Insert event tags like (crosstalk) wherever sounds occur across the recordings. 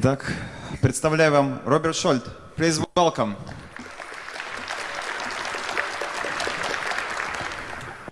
Итак, представляю вам Роберт Шольт. Please welcome.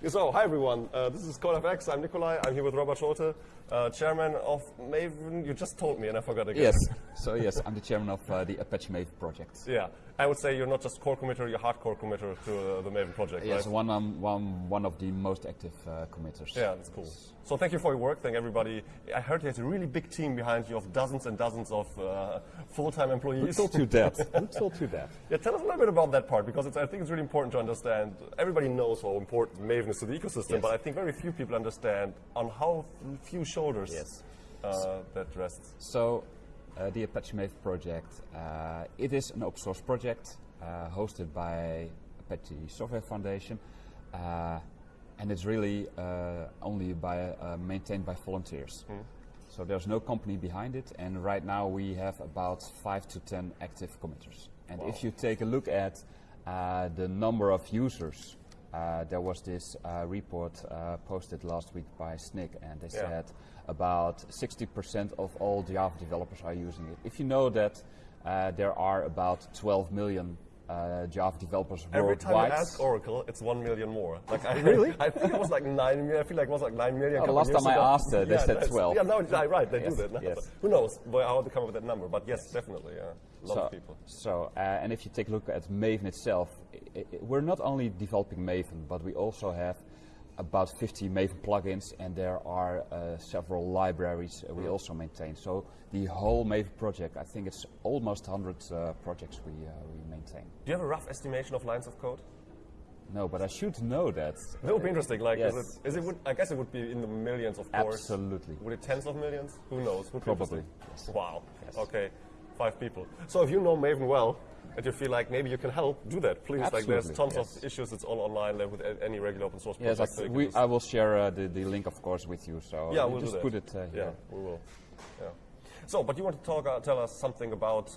So, hi everyone. Uh, this is CodeFX. I'm Nikolai. I'm here with Robert Scholte, uh, chairman of Maven. You just told me, and I forgot again. Yes. So yes, I'm the chairman of uh, the Apache Maven project. Yeah. I would say you're not just core committer, you're hardcore committer to uh, the Maven project, Yes, right? one, um, one, one of the most active uh, committers. Yeah, that's cool. So thank you for your work. Thank everybody. I heard you there's a really big team behind you of dozens and dozens of uh, full-time employees. Who told you that? (laughs) Who told you that? Yeah, tell us a little bit about that part because it's, I think it's really important to understand. Everybody knows how important Maven is to the ecosystem, Yes. but I think very few people understand on how few shoulders Yes. uh, that rests. So, uh, the Apache Maven project, uh, it is an open source project uh, hosted by Apache Software Foundation, uh, and it's really uh, only by uh, maintained by volunteers. So there's no company behind it, and right now we have about five to ten active committers. And if you take a look at uh, the number of users, uh, there was this uh, report uh, posted last week by Snyk, and they Yeah. said about 60% of all Java developers are using it. If you know that uh, there are about 12 million uh, Java developers Every time you ask Oracle, it's one million more. Like I, Really? (laughs) I think it was like nine million. I feel like it was like nine million. Oh, the last time I asked, uh, they Yeah, said 12. Yeah, no, yeah, right. They Yes, do that. now. yes. Who knows how they come up with that number? But yes, definitely. Yeah, a lot so, of people. So, uh, and if you take a look at Maven itself, i i we're not only developing Maven, but we also have about 50 Maven plugins, and there are uh, several libraries uh, we also maintain. So the whole Maven project, I think it's almost 100 uh, projects we, uh, we maintain. Do you have a rough estimation of lines of code? No, but I should know that. That would be interesting. Like, Yes. is it? Is it would, I guess it would be in the millions, of course. Absolutely. Would it tens of millions? Who knows? Would Probably, interesting. Wow. Yes. Okay, five people. So if you know Maven well, and you feel like maybe you can help, do that, please. Absolutely, Like, there's tons yes. of issues. It's all online like with any regular open source Yes, I, project. so we, I will share uh, the, the link, of course, with you. So Yeah, we'll just do that. put it uh, Yeah, we will. Yeah. So, but you want to talk, uh, tell us something about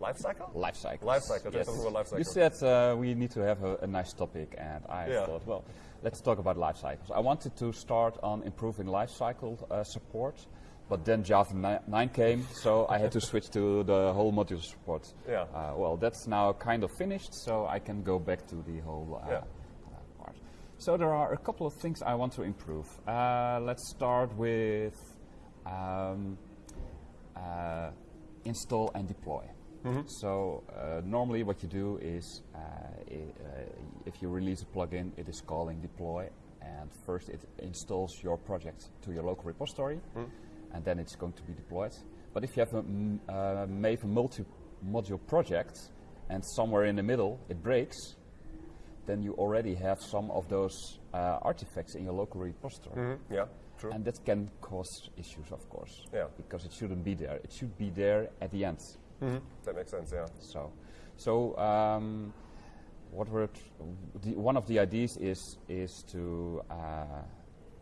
lifecycle? Life cycle, tell Yes. something about life You said uh, we need to have a, a nice topic, and I Yeah. thought, well, let's talk about life cycles. I wanted to start on improving life cycle uh, support, but then Java ni- 9 came, so I had to switch to the whole module support. Yeah. Uh, well, that's now kind of finished, so I can go back to the whole uh, Yeah. uh, part. So there are a couple of things I want to improve. Uh, let's start with um, uh, install and deploy. So uh, normally what you do is uh, uh, if you release a plugin, it is calling deploy, and first it installs your project to your local repository, and then it's going to be deployed. But if you have a uh, Maven multi-module project, and somewhere in the middle it breaks, then you already have some of those uh, artifacts in your local repository. Mhm, Yeah, true. And that can cause issues, of course. Yeah. Because it shouldn't be there. It should be there at the end. That makes sense, yeah. So, so um, what we're the, one of the ideas is is to uh,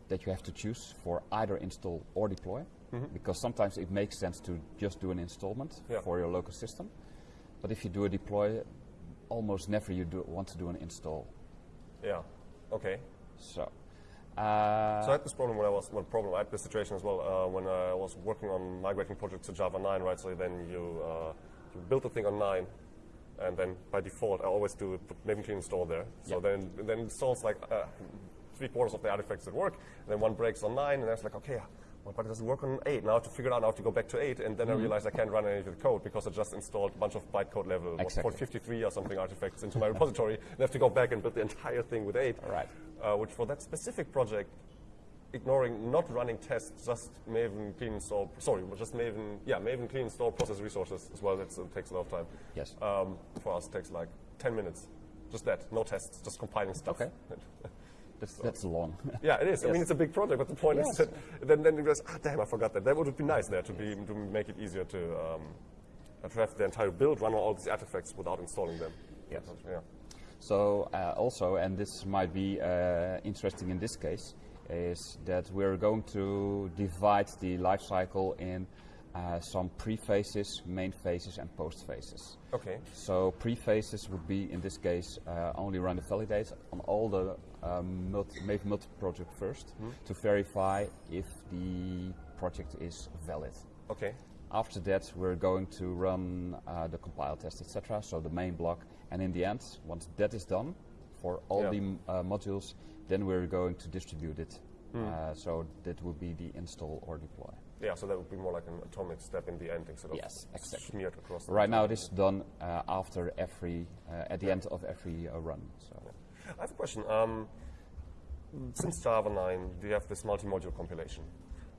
that you have to choose for either install or deploy, because sometimes it makes sense to just do an installment Yeah. for your local system, but if you do a deploy, almost never you do want to do an install. Yeah, okay. So. Uh, So I had this problem when I was, well, problem, I had this situation as well uh, when I was working on migrating projects to Java 9, right? So then you, uh, you build the thing on 9, and then by default, I always do Maven clean install there. So Yep. then, then it installs like uh, three quarters of the artifacts that work, and then one breaks on 9, and then it's like, okay, but it doesn't work on 8. Now I have to figure it out, now I have to go back to 8, and then I realize I can't run any of the code because I just installed a bunch of bytecode level, Exactly. 53 or something artifacts into my (laughs) repository, and I have to go back and build the entire thing with 8 Right. uh, which for that specific project, ignoring not running tests, just Maven clean install, sorry, just Maven, yeah, Maven clean install process resources as well. That takes a lot of time. Yes. Um, for us, it takes like 10 minutes. Just that, no tests, just compiling stuff. Okay. (laughs) that's, that's long. (laughs) yeah, it is. I mean, it's a big project, but the point is that then, then you realize, ah, damn, I forgot that. That would be nice there to be to make it easier to um, to have the entire build run on all these artifacts without installing them. Yes. Yeah. So uh, also, and this might be uh, interesting in this case, is that we're going to divide the life cycle in uh, some pre-phases, main phases, and post phases. Okay. So pre-phases would be, in this case, uh, only run the validate on all the um, multi, Maven multi-project 1st to verify if the project is valid. Okay. After that, we're going to run uh, the compile test, etc. So the main block, and in the end, once that is done for all Yeah. the uh, modules, then we're going to distribute it. Hmm. Uh, so that would be the install or deploy. Yeah, so that would be more like an atomic step in the end instead of Yes, exactly. smeared across. the Right now, it is done uh, after every, uh, at the end of every uh, run. So I have a question. Um, since Java 9, you have this multi-module compilation,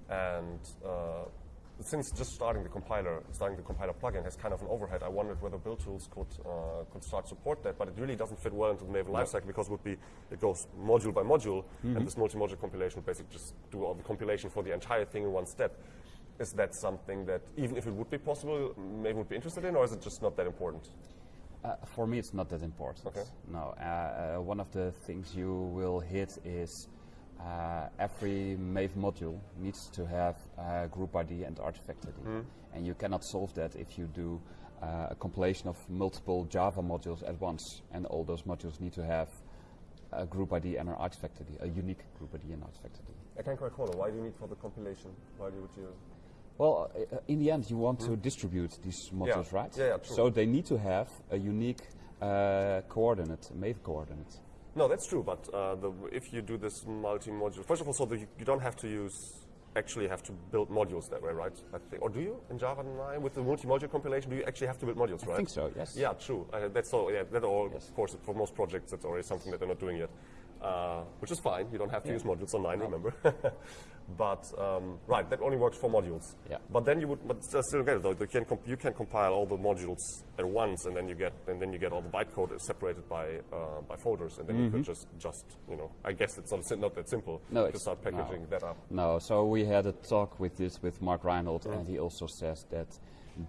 and uh, since just starting the compiler, starting the compiler plugin has kind of an overhead, I wondered whether build tools could uh, could start support that, but it really doesn't fit well into the Maven lifecycle because it would be it goes module by module, and this multi-module compilation would basically just do all the compilation for the entire thing in one step. Is that something that even if it would be possible, Maven would be interested in, or is it just not that important? Uh, for me, it's not that important. Okay. No, uh, uh, one of the things you will hit is uh, every Maven module needs to have uh, group ID and artifact ID, Hmm. and you cannot solve that if you do uh, a compilation of multiple Java modules at once, and all those modules need to have a group ID and an artifact ID, a unique group ID and artifact ID. I can't quite follow. Why do you need for the compilation? Why do you? Well, uh, in the end, you want to distribute these modules, right? Hmm. Yeah, yeah, true. So they need to have a unique uh, coordinate, a Maven coordinate. No, that's true. But uh, the, if you do this multi-module, first of all, so the, you don't have to use actually have to build modules that way, right? I think, or do you in Java 9 with the multi-module compilation? Do you actually have to build modules, right? I think so. Yes. Yeah, true. Uh, that's all. Yeah, that all. Yes. Of course, for most projects, that's already something that they're not doing yet, uh, which is fine. You don't have to use modules on nine, remember. (laughs) but um, right, that only works for modules. Yeah. But then you would, but still get it though. You can comp- you can compile all the modules at once, and then you get and then you get all the bytecode separated by uh, by folders, and then you could just just you know. I guess it's not not that simple Mm-hmm. No, to start packaging no. that up. No. So we had a talk with this with Mark Reinhold, and he also says that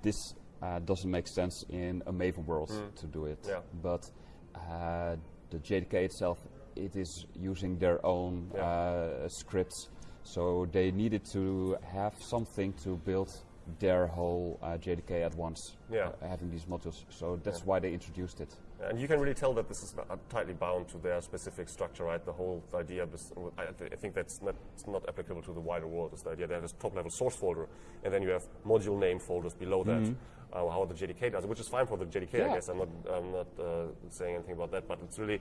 this uh, doesn't make sense in a Maven world to do it. Yeah. But uh, the JDK itself, it is using their own Yeah. uh, scripts, so they needed to have something to build their whole uh, JDK at once, Yeah. uh, having these modules. So that's why they introduced it. And you can really tell that this is uh, tightly bound to their specific structure, right? The whole idea, bes- I, I think that's not, it's not applicable to the wider world. Is the idea that there's top level source folder, and then you have module name folders below that. Uh, how the JDK does, it, which is fine for the JDK, I guess. I'm not, I'm not uh, saying anything about that, but it's really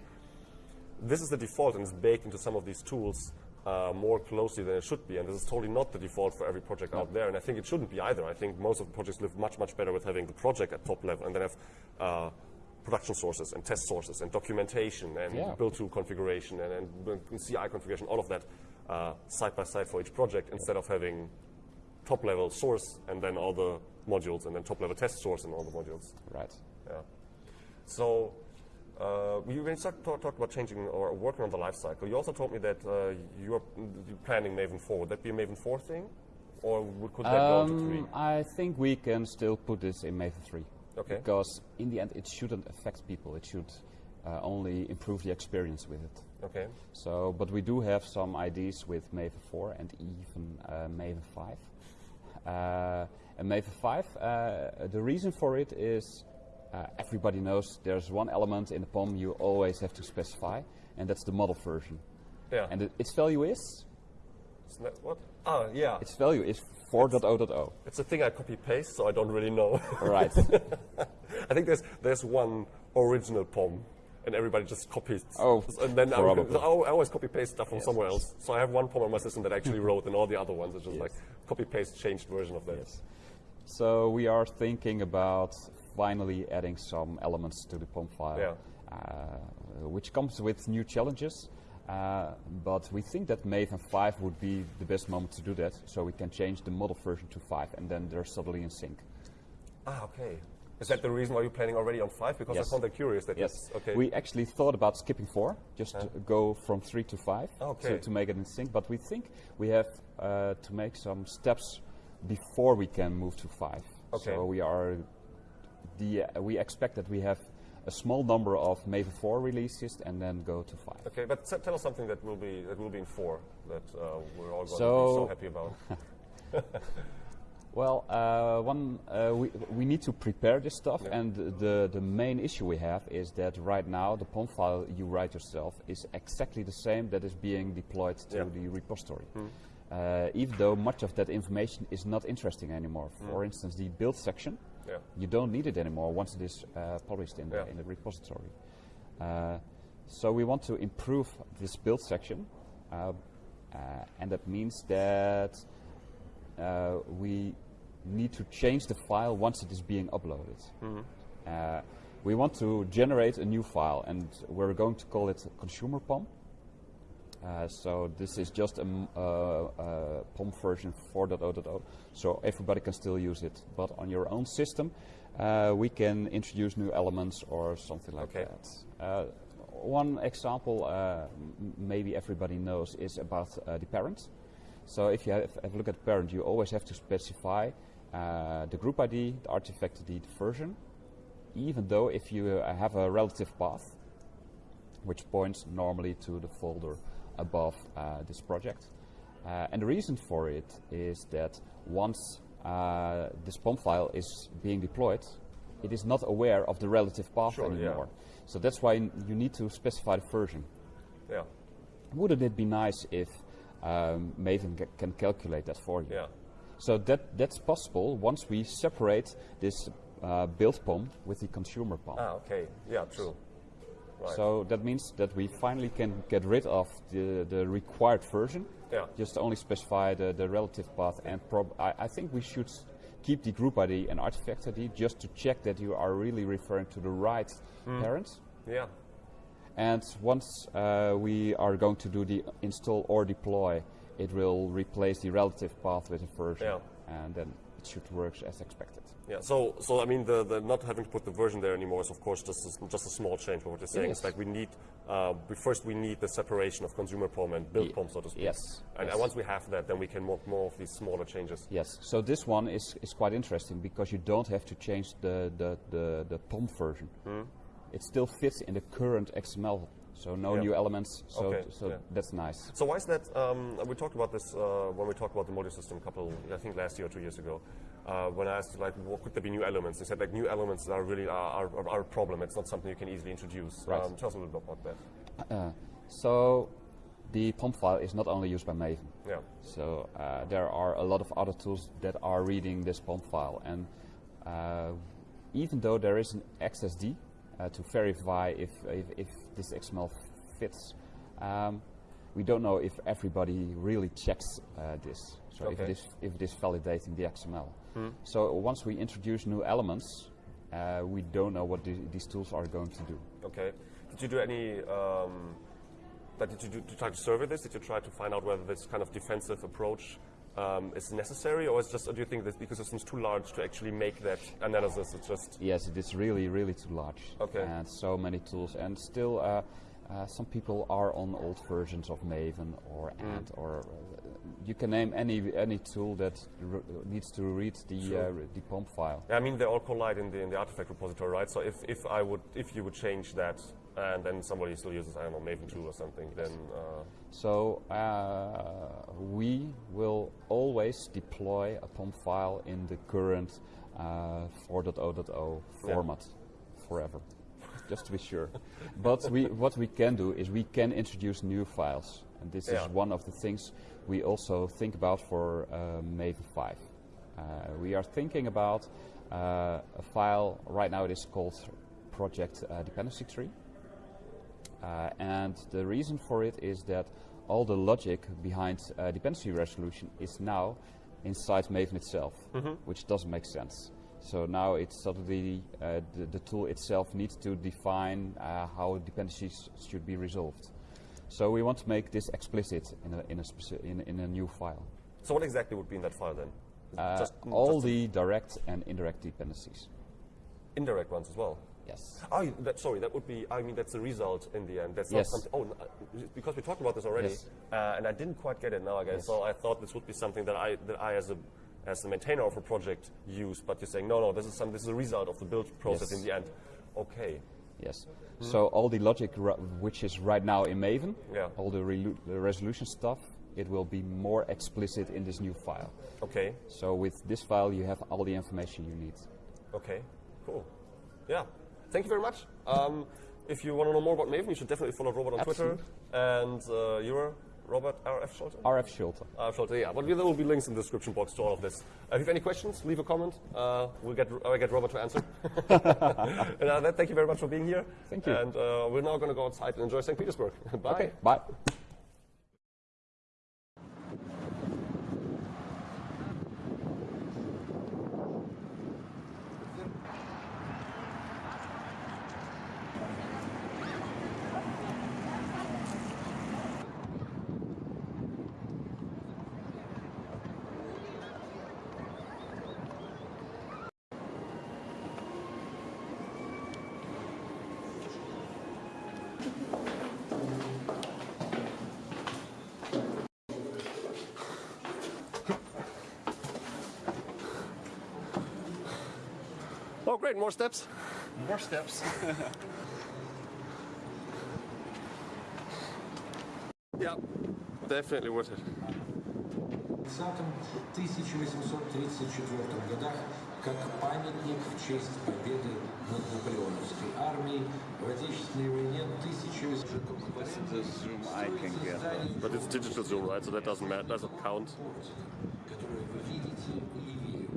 this is the default and it's baked into some of these tools uh, more closely than it should be. And this is totally not the default for every project out there. And I think it shouldn't be either. I think most of the projects live much, much better with having the project at top level and then have uh, production sources and test sources and documentation and Yeah. build tool configuration and, and CI configuration, all of that uh, side by side for each project instead of having top level source and then all the modules and then top level test source and all the modules. Right. Yeah. So uh, you when you talk, talked about changing or working on the life cycle, you also told me that uh, you're, planning Maven 4. Would that be a Maven 4 thing? Or could that go to 3? Um, I think we can still put this in Maven 3. Okay. Because in the end, it shouldn't affect people. It should uh, only improve the experience with it. Okay. So, but we do have some ideas with Maven 4 and even uh, Maven 5. Uh, and Maven 5, uh, the reason for it is uh, everybody knows there's one element in the POM you always have to specify, and that's the model version. Yeah. And it, its value is Isn't that what? Ah, yeah. It's, its value is 4.0.0. a thing I copy paste, so I don't really know. right. (laughs) I think there's there's one original POM, and everybody just copies. Oh, and then I. I always copy paste stuff from somewhere else. So I have one POM on my system that I actually (laughs) wrote, and all the other ones are just like copy paste changed version of that. Yes. So we are thinking about finally adding some elements to the POM file, Yeah. uh, which comes with new challenges. Uh, but we think that Maven 5 would be the best moment to do that, so we can change the model version to 5, and then they're suddenly in sync. Ah, okay. Is that the reason why you're planning already on five? Because Yes. I found that curious. That Yes. Okay. We actually thought about skipping 4, just to go from 3 to 5, Okay. to, to make it in sync. But we think we have uh, to make some steps before we can move to 5. Okay. So we are the uh, we expect that we have a small number of Maven 4 releases and then go to 5. okay, but tell us something that will be that will be in four that uh, we're all going to be So- so happy about. (laughs) (laughs) Well, uh, one uh, we, we need to prepare this stuff, and the the main issue we have is that right now the POM file you write yourself is exactly the same that is being deployed to Yeah. Hmm. the repository. uh, even though much of that information is not interesting anymore. For instance, the build section, Yeah. you don't need it anymore once it is uh, published in the, Yeah. in the repository. Uh, so we want to improve this build section, uh, uh, and that means that uh, we need to change the file once it is being uploaded. Uh, we want to generate a new file, and we're going to call it consumer POM. Uh, so this is just a, uh, uh, POM version 4.0.0, so everybody can still use it. But on your own system, uh, we can introduce new elements or something like Okay. that. Uh, one example, uh, maybe everybody knows, is about uh, the parent. So if you have, have a look at parent, you always have to specify uh, the group ID, the artifact ID, the version, even though if you uh, have a relative path, which points normally to the folder above uh, this project. Uh, and the reason for it is that once uh, this POM file is being deployed, it is not aware of the relative path Sure, yeah. anymore. So that's why you need to specify the version. Yeah. Wouldn't it be nice if um, Maven ca- can calculate that for you? Yeah. So that that's possible once we separate this uh, build POM with the consumer POM. Ah, okay. Yeah, true. Right. So that means that we finally can get rid of the, the required version. Yeah. Just only specify the, the relative path and prob- I, I think we should keep the group ID and artifact ID just to check that you are really referring to the right Hmm. parents. yeah. And once uh, we are going to do the install or deploy, it will replace the relative path with a version. Yeah. And then it should work as expected. Yeah, so so I mean the, the not having to put the version there anymore is of course just a, just a small change. But what you're saying is. is like we need uh, we first we need the separation of consumer POM and build Ye- POM, so to speak. yes, And, yes. once we have that, then we can make more of these smaller changes. Yes, so this one is, is quite interesting because you don't have to change the, the, the, the POM version. It still fits in the current XML, so no? Yeah. new elements, so, Okay, so yeah. that's nice. So why is that? Um, we talked about this uh, when we talked about the module system a couple, I think last year or two years ago. Uh, when I asked like, what could there be new elements? They said like new elements are really are, are, are a problem. It's not something you can easily introduce. Right. Um, tell us a little bit about that. Uh, so the POM file is not only used by Maven. Yeah. So uh, there are a lot of other tools that are reading this POM file, and uh, even though there is an XSD uh, to verify if, if, if this XML fits, um, we don't know if everybody really checks uh, this. So if, this if it is validating the XML. So once we introduce new elements, uh, we don't know what the, these tools are going to do. Okay. Did you do any? Um, did you do, to try to survey this? Did you try to find out whether this kind of defensive approach um, is necessary, or is just, or do you think that because it's too large to actually make that analysis, it's just Yes, it is really, really too large. Okay. And so many tools, and still, uh, uh, some people are on old versions of Maven or Mm. Ant, or uh, you can name any any tool that r- needs to read the Sure. uh, the POM file. Yeah, I mean, they all collide in the in the artifact repository, right? So if, if I would if you would change that and then somebody still uses I don't know Maven 2 or something, then uh, So uh, we will always deploy a POM file in the current uh, 4.0.0 Yeah. format forever, just to be sure. (laughs) but we, what we can do is we can introduce new files, and this Yeah. is one of the things we also think about for uh, Maven 5. Uh, we are thinking about uh, a file, right now it is called Project uh, Dependency Tree. Uh, and the reason for it is that all the logic behind uh, dependency resolution is now inside Maven itself, which doesn't make sense. So now it's suddenly uh, the, the tool itself needs to define uh, how dependencies should be resolved. So we want to make this explicit in a, in a, in, in a new file. so what exactly would be in that file then? Uh, just all the direct and indirect dependencies. indirect ones as well. Yes. Oh, that, sorry, that would be. I mean, that's the result in the end. That's Yes. not something. Oh, n- uh, because we talked about this already, Yes. uh, and I didn't quite get it now. I guess Yes. so. I thought this would be something that I that I as a as the maintainer of a project use. But you're saying no, no. This is some. This is a result of the build process in the end. Okay. Yes. So all the logic which is right now in Maven, Yeah. all the, the resolution stuff, it will be more explicit in this new file. Okay. So with this file, you have all the information you need. Okay, cool. Yeah, thank you very much. Um, if you want to know more about Maven, you should definitely follow Robert on Absolutely. Twitter. And uh, you're Robert R.F. Scholte? RF Scholte. Uh, Scholte, yeah. But there will be links in the description box to all of this. Uh, if you have any questions, leave a comment. Uh, we'll get uh, get Robert to answer. (laughs) (laughs) and uh, thank you very much for being here. Thank you. And uh, we're now going to go outside and enjoy St. Petersburg. (laughs) Bye. Okay, bye. great. More steps. More steps. (laughs) Yeah. Definitely worth it. 1834 годах как памятник в честь победы над наполеоновской армией в Отечественной войне 1800 What's the zoom I can get? But it's digital zoom, right? So that doesn't matter. Doesn't count. которые вы видите левее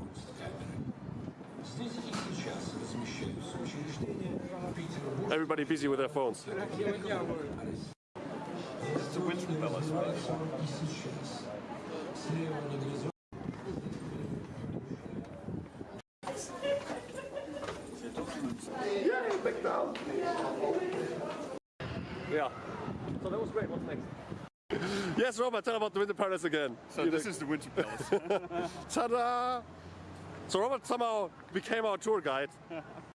Everybody busy with their phones. Yeah. So that was great. What's next? yes, Robert, tell about the Winter Palace again. So you this know. is the Winter Palace. (laughs) Ta-da! So Robert somehow became our tour guide. (laughs)